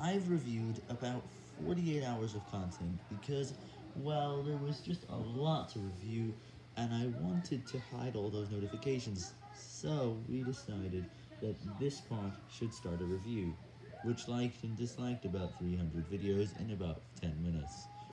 I've reviewed about 48 hours of content because, well, there was just a lot to review, and I wanted to hide all those notifications, so we decided that this part should start a review, which liked and disliked about 300 videos in about 10 minutes.